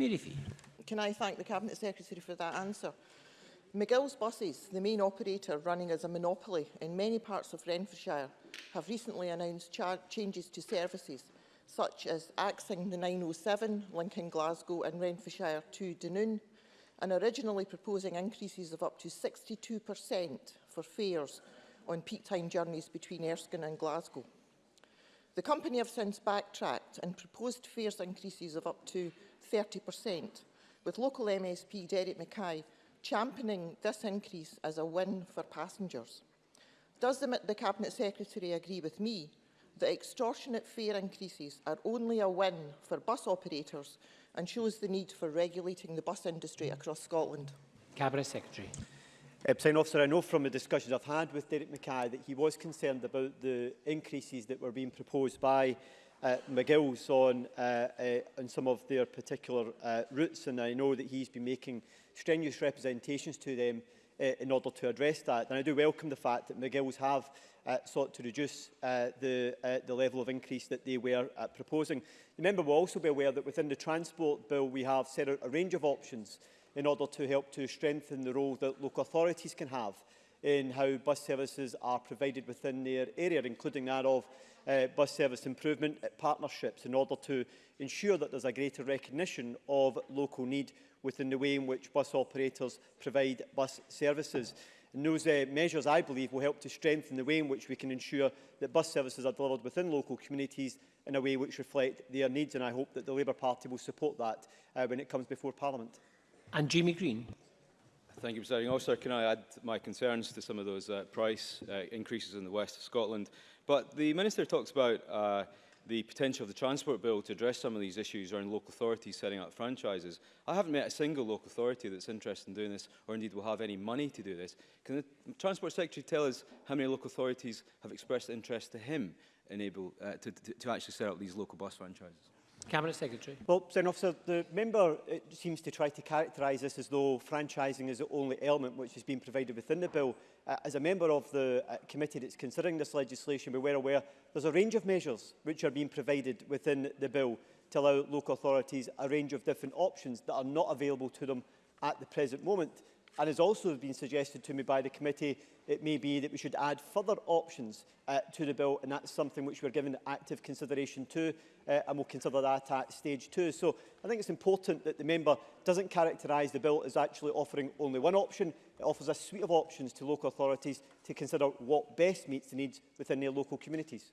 Mary Fee. Can I thank the Cabinet Secretary for that answer? McGill's Buses, the main operator running as a monopoly in many parts of Renfrewshire, have recently announced changes to services such as axing the 907 linking Glasgow and Renfrewshire to Dunoon and originally proposing increases of up to 62% for fares on peak time journeys between Erskine and Glasgow. The company have since backtracked and proposed fares increases of up to 30%, with local MSP Derek Mackay championing this increase as a win for passengers. Does the, the Cabinet Secretary agree with me that extortionate fare increases are only a win for bus operators and shows the need for regulating the bus industry across Scotland? Cabinet Secretary. Uh, President Officer, I know from the discussions I've had with Derek Mackay that he was concerned about the increases that were being proposed by uh, McGill's on, uh, uh, on some of their particular uh, routes, and I know that he's been making strenuous representations to them uh, in order to address that. And I do welcome the fact that McGill's have uh, sought to reduce uh, the, uh, the level of increase that they were uh, proposing. The member will also be aware that within the Transport Bill we have set out a range of options in order to help to strengthen the role that local authorities can have in how bus services are provided within their area, including that of uh, bus service improvement partnerships in order to ensure that there's a greater recognition of local need within the way in which bus operators provide bus services. And those uh, measures, I believe, will help to strengthen the way in which we can ensure that bus services are delivered within local communities in a way which reflect their needs, and I hope that the Labour Party will support that uh, when it comes before Parliament. And Jamie Green. Thank you, Presiding Officer. Can I add my concerns to some of those uh, price uh, increases in the west of Scotland? But the Minister talks about uh, the potential of the Transport Bill to address some of these issues around local authorities setting up franchises. I haven't met a single local authority that's interested in doing this or indeed will have any money to do this. Can the Transport Secretary tell us how many local authorities have expressed interest to him enable, uh, to, to, to actually set up these local bus franchises? Cabinet Secretary. Well, President Officer, the member seems to try to characterise this as though franchising is the only element which has been provided within the bill. Uh, as a member of the uh, committee that's considering this legislation, we were aware there's a range of measures which are being provided within the bill to allow local authorities a range of different options that are not available to them at the present moment and has also been suggested to me by the committee, it may be that we should add further options uh, to the bill, and that's something which we're giving active consideration to, uh, and we'll consider that at stage two. So I think it's important that the member doesn't characterise the bill as actually offering only one option. It offers a suite of options to local authorities to consider what best meets the needs within their local communities.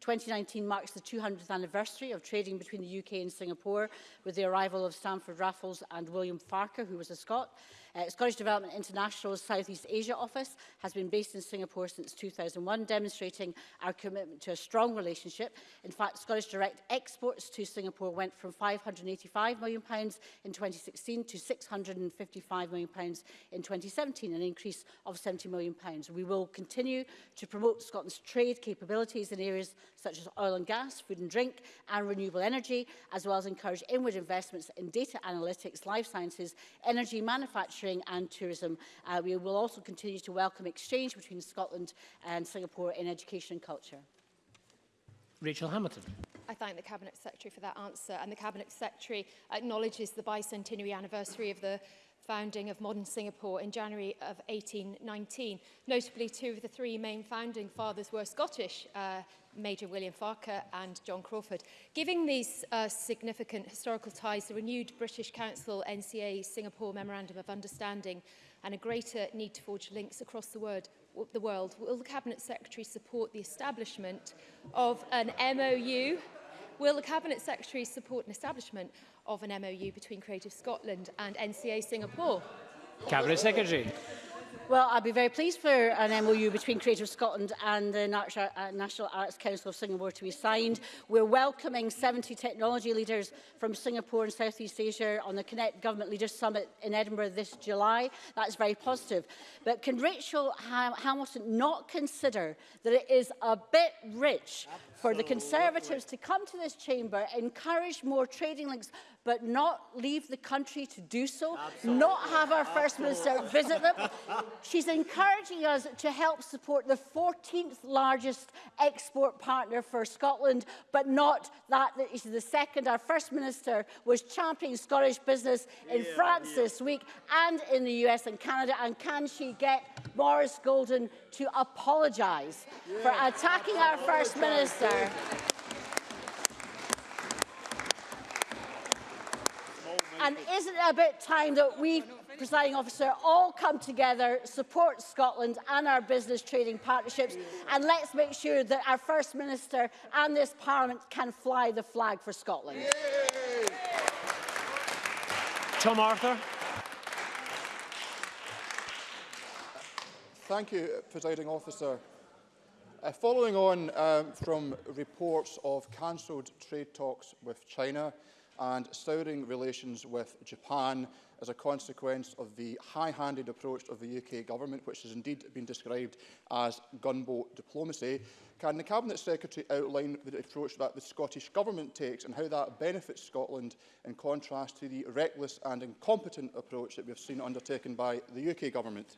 2019 marks the 200th anniversary of trading between the UK and Singapore with the arrival of Stamford Raffles and William Farker, who was a Scot. Uh, Scottish Development International's Southeast Asia office has been based in Singapore since 2001, demonstrating our commitment to a strong relationship. In fact, Scottish direct exports to Singapore went from £585 million in 2016 to £655 million in 2017, an increase of £70 million. We will continue to promote Scotland's trade capabilities in areas such as oil and gas, food and drink, and renewable energy, as well as encourage inward investments in data analytics, life sciences, energy, manufacturing, manufacturing and tourism. Uh, we will also continue to welcome exchange between Scotland and Singapore in education and culture. Rachel Hamilton. I thank the Cabinet Secretary for that answer and the Cabinet Secretary acknowledges the bicentenary anniversary of the founding of modern Singapore in January of 1819. Notably, two of the three main founding fathers were Scottish, uh, Major William Farquhar and John Crawford. Giving these uh, significant historical ties, the renewed British Council NCA Singapore Memorandum of Understanding and a greater need to forge links across the world, the world will the Cabinet Secretary support the establishment of an MOU Will the Cabinet Secretary support an establishment of an MOU between Creative Scotland and NCA Singapore? Cabinet Secretary. Well, I'd be very pleased for an MOU between Creative Scotland and the uh, National Arts Council of Singapore to be signed. We're welcoming 70 technology leaders from Singapore and Southeast Asia on the Connect Government Leaders Summit in Edinburgh this July. That's very positive. But can Rachel Hamilton not consider that it is a bit rich for the Conservatives to come to this chamber, encourage more trading links but not leave the country to do so, Absolutely. not have our First Minister visit them. She's encouraging us to help support the 14th largest export partner for Scotland, but not that is the second. Our First Minister was championing Scottish business in yeah, France yeah. this week and in the US and Canada. And can she get Boris Golden to apologise yeah. for attacking our First Minister? And isn't it about time that we, presiding officer, all come together, support Scotland and our business trading partnerships, and let's make sure that our First Minister and this Parliament can fly the flag for Scotland. Yay! Tom Arthur. Thank you, presiding officer. Uh, following on um, from reports of cancelled trade talks with China, and souring relations with Japan as a consequence of the high-handed approach of the UK government, which has indeed been described as gunboat diplomacy. Can the Cabinet Secretary outline the approach that the Scottish Government takes and how that benefits Scotland in contrast to the reckless and incompetent approach that we have seen undertaken by the UK Government?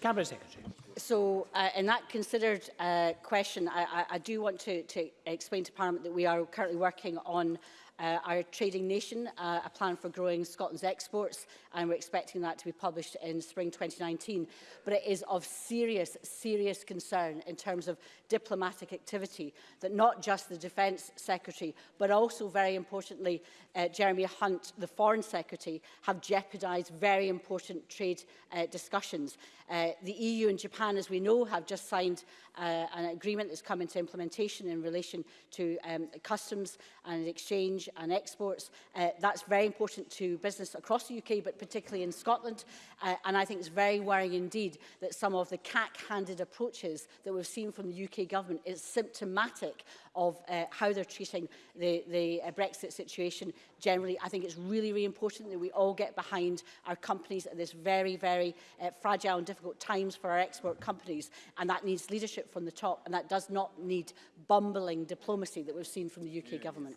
Cabinet Secretary. So, uh, in that considered uh, question, I, I, I do want to, to explain to Parliament that we are currently working on uh, our trading nation, uh, a plan for growing Scotland's exports, and we're expecting that to be published in spring 2019. But it is of serious, serious concern in terms of diplomatic activity that not just the Defence Secretary, but also very importantly, uh, Jeremy Hunt, the Foreign Secretary, have jeopardised very important trade uh, discussions. Uh, the EU and Japan, as we know, have just signed uh, an agreement that's come into implementation in relation to um, customs and exchange prestige and exports. Uh, that's very important to business across the UK, but particularly in Scotland. Uh, and I think it's very worrying indeed that some of the cack-handed approaches that we've seen from the UK government is symptomatic of uh, how they're treating the, the uh, Brexit situation generally. I think it's really, really important that we all get behind our companies at this very, very uh, fragile and difficult times for our export companies. And that needs leadership from the top. And that does not need bumbling diplomacy that we've seen from the UK yeah. government.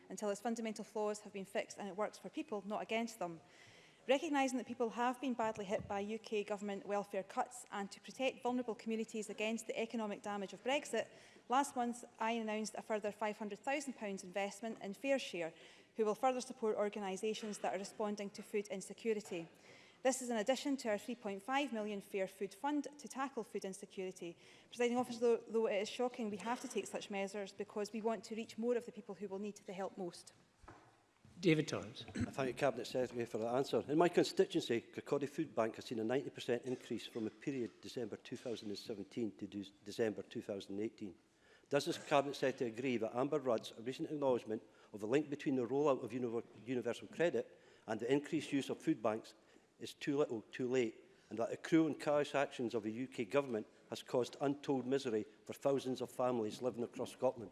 until its fundamental flaws have been fixed and it works for people, not against them. Recognising that people have been badly hit by UK government welfare cuts and to protect vulnerable communities against the economic damage of Brexit, last month I announced a further £500,000 investment in Fair Share, who will further support organisations that are responding to food insecurity. This is in addition to our 3.5 million Fair Food Fund to tackle food insecurity. Presiding officer, though, though it is shocking, we have to take such measures because we want to reach more of the people who will need the help most. David Torrance. I thank the Cabinet Secretary for that answer. In my constituency, Kirkcaldy Food Bank has seen a 90% increase from the period December 2017 to December 2018. Does this Cabinet Secretary agree that Amber Rudd's recent acknowledgement of the link between the rollout of universal credit and the increased use of food banks is too little too late and that the cruel and callous actions of the UK government has caused untold misery for thousands of families living across Scotland.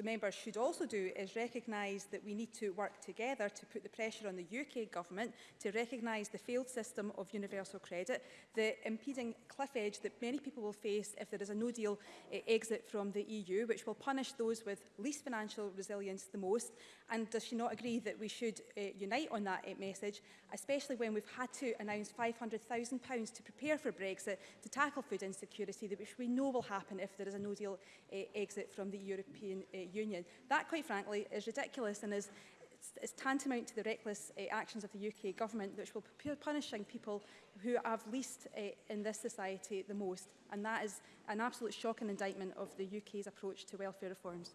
the member should also do is recognise that we need to work together to put the pressure on the UK government to recognise the failed system of universal credit, the impeding cliff edge that many people will face if there is a no-deal uh, eh, exit from the EU, which will punish those with least financial resilience the most. And does she not agree that we should uh, unite on that uh, message, especially when we've had to announce £500,000 to prepare for Brexit to tackle food insecurity, which we know will happen if there is a no-deal exit from the European Union. That, quite frankly, is ridiculous and is it's tantamount to the reckless uh, actions of the UK government, which will be punishing people who have least uh, in this society the most. And that is an absolute shocking indictment of the UK's approach to welfare reforms.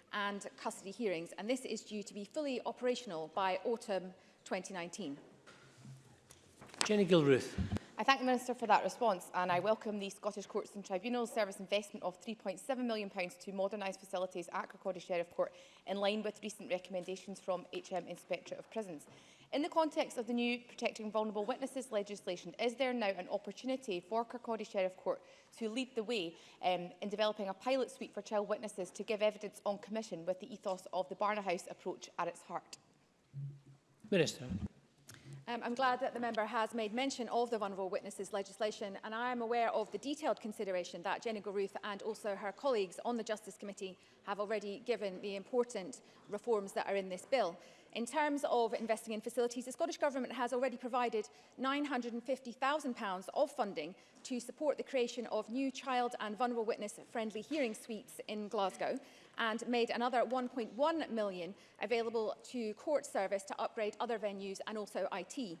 and custody hearings, and this is due to be fully operational by autumn 2019. Jenny Gilruth. I thank the Minister for that response and I welcome the Scottish Courts and Tribunals Service investment of £3.7 million to modernise facilities at Kirkcaldy Sheriff Court in line with recent recommendations from HM Inspectorate of Prisons. In the context of the new Protecting Vulnerable Witnesses legislation, is there now an opportunity for Kirkcaldy Sheriff Court to lead the way um, in developing a pilot suite for child witnesses to give evidence on commission with the ethos of the Barna House approach at its heart? Minister. Um, I'm glad that the member has made mention of the vulnerable witnesses legislation and I am aware of the detailed consideration that Jenny Goruth and also her colleagues on the Justice Committee have already given the important reforms that are in this bill. In terms of investing in facilities, the Scottish Government has already provided £950,000 of funding to support the creation of new child and vulnerable witness friendly hearing suites in Glasgow and made another 1.1 million available to court service to upgrade other venues and also IT.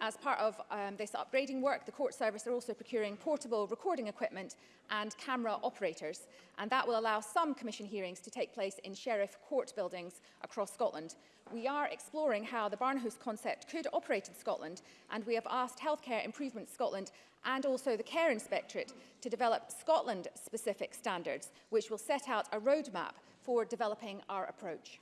As part of um, this upgrading work, the court service are also procuring portable recording equipment and camera operators, and that will allow some commission hearings to take place in sheriff court buildings across Scotland. We are exploring how the Barnhouse concept could operate in Scotland, and we have asked Healthcare Improvement Scotland and also the Care Inspectorate to develop Scotland-specific standards, which will set out a roadmap for developing our approach.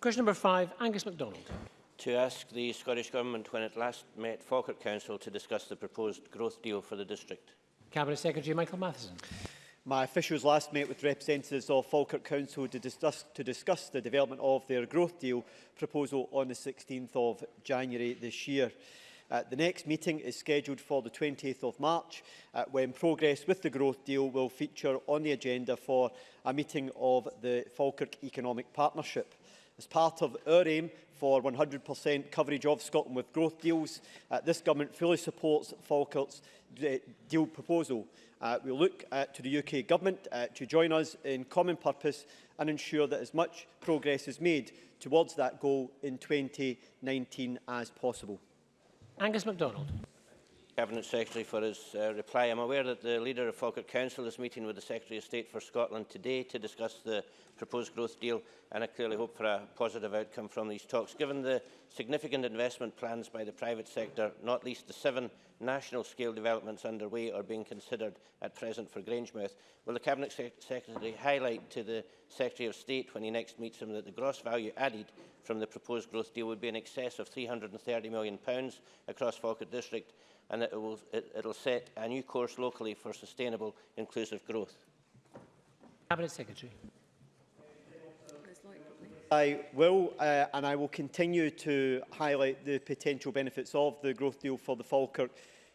Question number five, Angus MacDonald. To ask the Scottish Government when it last met Falkirk Council to discuss the proposed growth deal for the district. Cabinet Secretary Michael Matheson. My officials last met with representatives of Falkirk Council to discuss, to discuss the development of their growth deal proposal on the 16th of January this year. Uh, the next meeting is scheduled for the 20th of March, uh, when progress with the growth deal will feature on the agenda for a meeting of the Falkirk Economic Partnership. As part of our aim for 100% coverage of Scotland with growth deals, uh, this government fully supports Falkirk's deal proposal. Uh, we look uh, to the UK government uh, to join us in common purpose and ensure that as much progress is made towards that goal in 2019 as possible. Angus MacDonald. Cabinet Secretary for his uh, reply. I'm aware that the leader of Falkirk Council is meeting with the Secretary of State for Scotland today to discuss the proposed growth deal and I clearly hope for a positive outcome from these talks. Given the significant investment plans by the private sector, not least the seven national-scale developments underway or being considered at present for Grangemouth, will the Cabinet Sec Secretary highlight to the Secretary of State when he next meets him that the gross value added from the proposed growth deal would be in excess of £330 million across Falkirk District and that it will, it, it'll set a new course locally for sustainable inclusive growth? Cabinet Secretary. I will uh, and I will continue to highlight the potential benefits of the growth deal for the Falkirk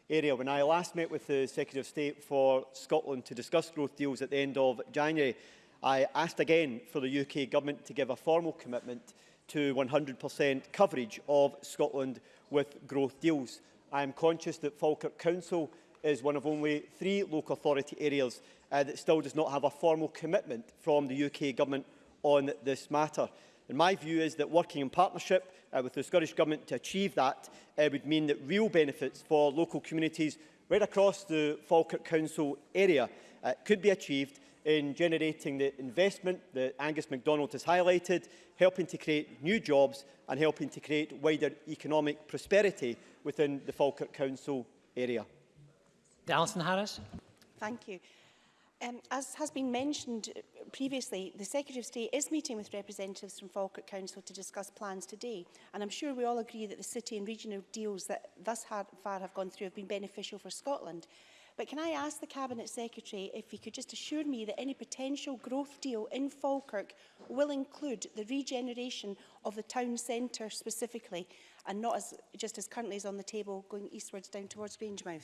area. When I last met with the Secretary of State for Scotland to discuss growth deals at the end of January, I asked again for the UK Government to give a formal commitment to 100% coverage of Scotland with growth deals. I am conscious that Falkirk Council is one of only three local authority areas uh, that still does not have a formal commitment from the UK Government on this matter. And my view is that working in partnership uh, with the Scottish Government to achieve that uh, would mean that real benefits for local communities right across the Falkirk Council area uh, could be achieved in generating the investment that Angus MacDonald has highlighted, helping to create new jobs and helping to create wider economic prosperity within the Falkirk Council area. Alison Harris. Thank you. Um, as has been mentioned uh, previously, the Secretary of State is meeting with representatives from Falkirk Council to discuss plans today, and I'm sure we all agree that the city and regional deals that thus far have gone through have been beneficial for Scotland. But can I ask the Cabinet Secretary if he could just assure me that any potential growth deal in Falkirk will include the regeneration of the town centre specifically, and not as, just as currently is on the table going eastwards down towards Grangemouth?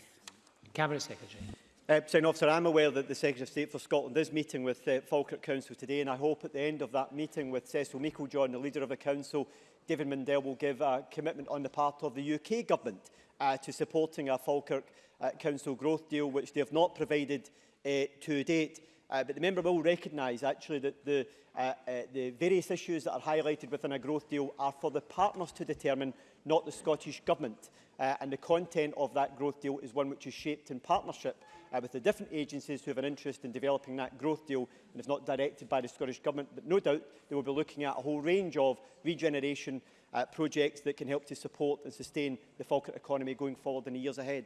Cabinet Secretary. Uh, President Officer, I'm aware that the Secretary of State for Scotland is meeting with uh, Falkirk Council today and I hope at the end of that meeting with Cecil Meeklejohn, the leader of the council, David Mundell will give a commitment on the part of the UK government uh, to supporting a Falkirk uh, Council growth deal which they have not provided uh, to date. Uh, but the member will recognise actually that the, uh, uh, the various issues that are highlighted within a growth deal are for the partners to determine, not the Scottish Government. Uh, and the content of that growth deal is one which is shaped in partnership uh, with the different agencies who have an interest in developing that growth deal, and it's not directed by the Scottish Government, but no doubt they will be looking at a whole range of regeneration uh, projects that can help to support and sustain the Falkirk economy going forward in the years ahead.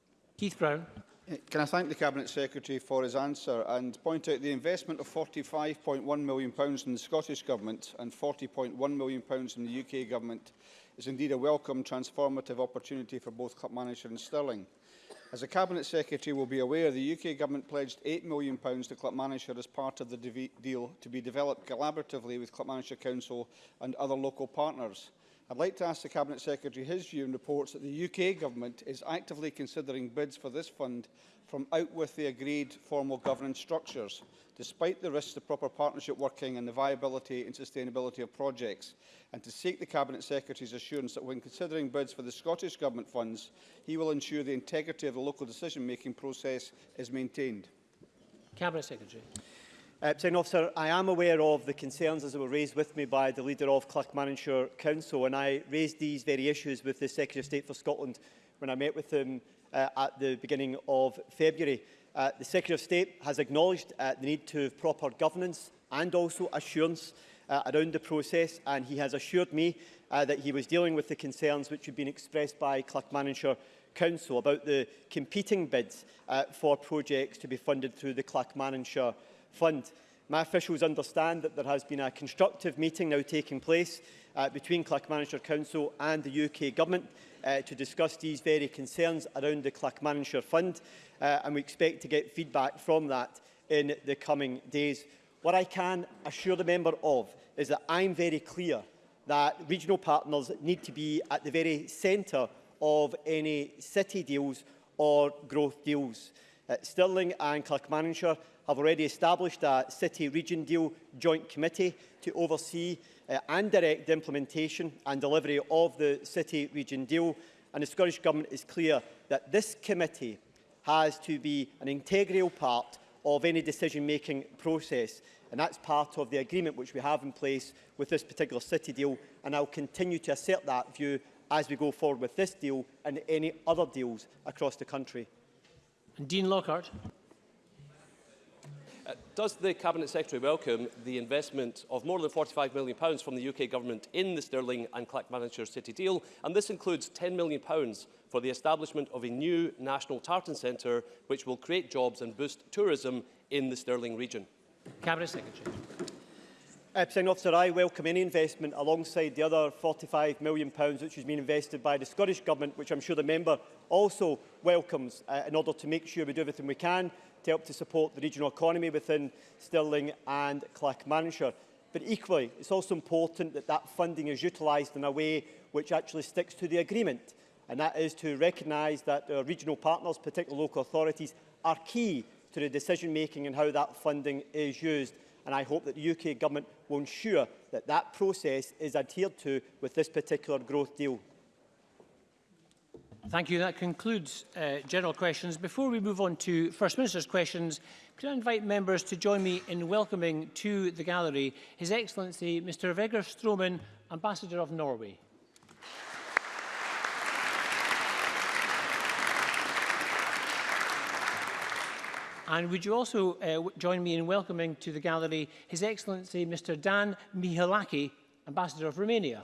Keith Brown. Uh, can I thank the Cabinet Secretary for his answer and point out the investment of £45.1 million pounds in the Scottish Government and £40.1 million pounds in the UK Government is indeed a welcome transformative opportunity for both Club and Stirling. As the Cabinet Secretary will be aware, the UK Government pledged £8 million to Clapmannshire as part of the deal to be developed collaboratively with Clapmannshire Council and other local partners. I'd like to ask the Cabinet Secretary his view and reports that the UK Government is actively considering bids for this fund from out with the agreed formal governance structures, despite the risks to proper partnership working and the viability and sustainability of projects, and to seek the Cabinet Secretary's assurance that when considering bids for the Scottish Government funds, he will ensure the integrity of the local decision-making process is maintained. Cabinet Secretary. Uh, President Officer, I am aware of the concerns as they were raised with me by the leader of Clackmannanshire Council, and I raised these very issues with the Secretary of State for Scotland when I met with him uh, at the beginning of February. Uh, the Secretary of State has acknowledged uh, the need to have proper governance and also assurance uh, around the process, and he has assured me uh, that he was dealing with the concerns which had been expressed by Clackmannanshire Council about the competing bids uh, for projects to be funded through the Clackmannanshire Council fund. My officials understand that there has been a constructive meeting now taking place uh, between Clackmannshire Council and the UK Government uh, to discuss these very concerns around the Clackmannshire Fund, uh, and we expect to get feedback from that in the coming days. What I can assure the member of is that I'm very clear that regional partners need to be at the very centre of any city deals or growth deals. uh, Stirling and Clerkmanshire have already established a city-region deal joint committee to oversee uh, and direct the implementation and delivery of the city-region deal. And the Scottish Government is clear that this committee has to be an integral part of any decision-making process. And that's part of the agreement which we have in place with this particular city deal. And I'll continue to assert that view as we go forward with this deal and any other deals across the country. And Dean Lockhart. Uh, does the Cabinet Secretary welcome the investment of more than £45 million pounds from the UK Government in the Stirling and Clackmannshire City deal? And this includes £10 million pounds for the establishment of a new national tartan centre, which will create jobs and boost tourism in the Stirling region. Cabinet Secretary. Uh, President Officer, I welcome any investment alongside the other £45 million, pounds, which has been invested by the Scottish Government, which I'm sure the member also welcomes uh, in order to make sure we do everything we can to help to support the regional economy within Stirling and Clackmannshire. But equally, it's also important that that funding is utilised in a way which actually sticks to the agreement. And that is to recognise that our regional partners, particularly local authorities, are key to the decision-making and how that funding is used. And I hope that the UK Government will ensure that that process is adhered to with this particular growth deal Thank you. That concludes uh, general questions. Before we move on to First Minister's questions, could I invite members to join me in welcoming to the gallery His Excellency Mr. Vegar Stroman, Ambassador of Norway. And would you also uh, join me in welcoming to the gallery His Excellency Mr. Dan Mihalaki, Ambassador of Romania.